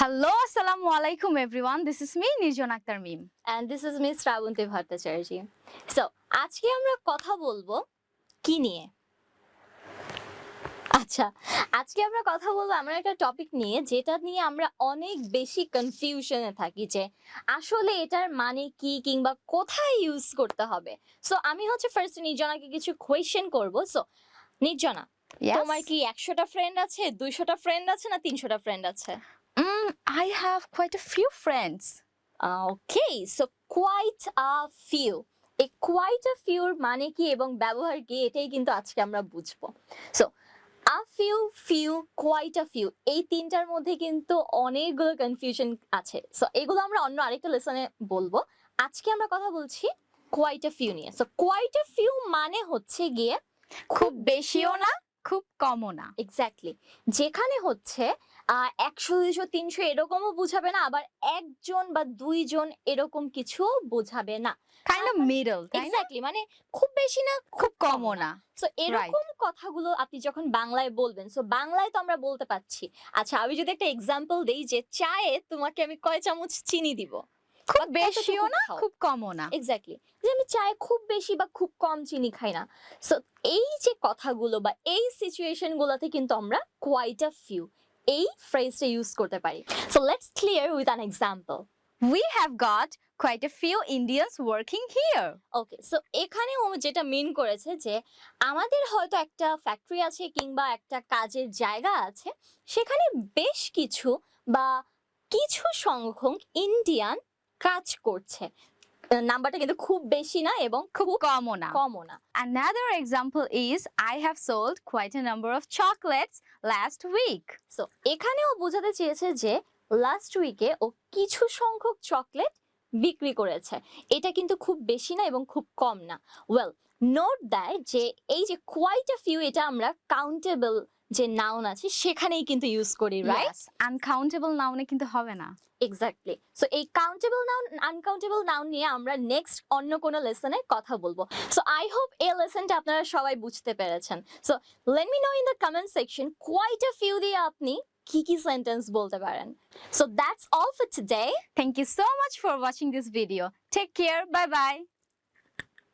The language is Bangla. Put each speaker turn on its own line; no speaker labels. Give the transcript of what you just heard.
Hello, assalamu alaikum everyone. This is me, Nirjon Akhtar Mim.
And this is miss Shrabanti Bhattacharya so আজকে আমরা কথা বলব কি নিয়ে আচ্ছা আজকে আমরা কথা বলব আমরা একটা টপিক নিয়ে যেটা নিয়ে আমরা অনেক বেশি কনফিউশনে থাকি যে আসলে এটার মানে কি কিংবা কোথায় ইউজ করতে হবে সো আমি হচ্ছে ফার্স্ট নির্জনাকে কিছু কোয়েশ্চেন করব সো নির্জনা. তোমার কি একশোটা ফ্রেন্ড আছে দুইশোটা ফ্রেন্ড আছে না তিনশোটা ফ্রেন্ড আছে?
I have quite a few friends.
Okay so quite a few এই কোয়াইট আ ফিউর মানে কি এবং ব্যবহার কি এটাই কিন্তু আজকে আমরা বুঝব। So a few few quite a few এই তিনটার মধ্যে কিন্তু অনেকগুলো কনফিউশন আছে। সো এগুলো আমরা অন্য আরেকটা লেসনে বলব। আজকে আমরা কথা বলছি কোয়াইট আ ফিউ নিয়ে। সো কোয়াইট আ ফিউ মানে হচ্ছে গিয়ে
খুব বেশিও না খুব কমও না
এক্স্যাক্টলি যেখানে হচ্ছে একশো দুইশো তিনশো এরকমও বুঝাবে না আবার একজন বা দুইজন এরকম কিছু বোঝাবে না।
কাইন্ড অফ মিডল
এক্স্যাক্টলি মানে খুব বেশি না
খুব কমও না।
সো এরকম কথাগুলো আপনি যখন বাংলায় বলবেন সো বাংলায় তো আমরা বলতে পারছি। আচ্ছা আমি যদি একটা এক্সাম্পল দেই যে চায়ে তোমাকে আমি কয় চামচ চিনি দিব?
খুব বেশিও না খুব কমও না।
এক্স্যাক্টলি যে আমি চায়ে খুব বেশি বা খুব কম চিনি খাই না। সো এই যে কথাগুলো বা এই সিচুয়েশন গুলোতে কিন্তু আমরা কোয়াইট আ ফিউ এই ফ্রেজটা ইউজ করতে পারি। So let's clear with an example
We have got quite a few Indians working here.
Okay so এখানে ও যেটা মিন করেছে যে আমাদের হয়তো একটা ফ্যাক্টরি আছে কিংবা একটা কাজের জায়গা আছে সেখানে বেশ কিছু বা কিছু সংখ্যক ইন্ডিয়ান কাজ করছে। নাম্বারটা কিন্তু খুব বেশি না এবং
খুব কমও না।
কমও না।
Another example is I have sold quite a number of chocolates last week.
So এখানেও বোঝাতে চেয়েছে যে লাস্ট উইকে ও কিছু সংখ্যক চকলেট বিক্রি করেছে। এটা কিন্তু খুব বেশি না এবং খুব কম না। ওয়েল নোট দেয় যে এই যে কোয়াইট আ ফিউ এটা আমরা কাউন্টেবল যে নাউন আছে সেখানেই কিন্তু ইউজ করি রাইট
Yes, নাউনে কিন্তু হবে না।
এক্স্যাক্টলি সো এই কাউন্টেবল নাউন আনকাউন্টেবল নাউন নিয়ে আমরা নেক্সট অন্য কোনো লেসনে কথা বলব। সো আই হোপ এই লেসনটা আপনারা সবাই বুঝতে পেরেছেন। So let me know in the comment section quite a few দিয়ে আপনি কি কি সেন্টেন্স বলতে পারেন। So that's all for today
Thank you so much for watching this video take care bye bye.